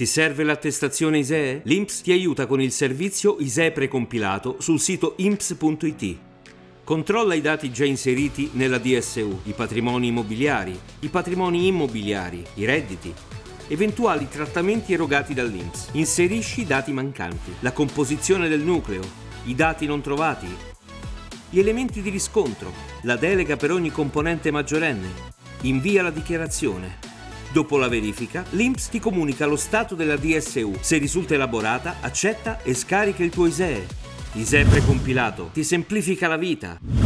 Ti serve l'attestazione ISEE? L'INPS ti aiuta con il servizio ISEE precompilato sul sito imps.it. Controlla i dati già inseriti nella DSU, i patrimoni immobiliari, i patrimoni immobiliari, i redditi, eventuali trattamenti erogati dall'INPS. Inserisci i dati mancanti, la composizione del nucleo, i dati non trovati, gli elementi di riscontro, la delega per ogni componente maggiorenne. Invia la dichiarazione. Dopo la verifica, l'INPS ti comunica lo stato della DSU. Se risulta elaborata, accetta e scarica il tuo ISEE. ISEE precompilato ti semplifica la vita.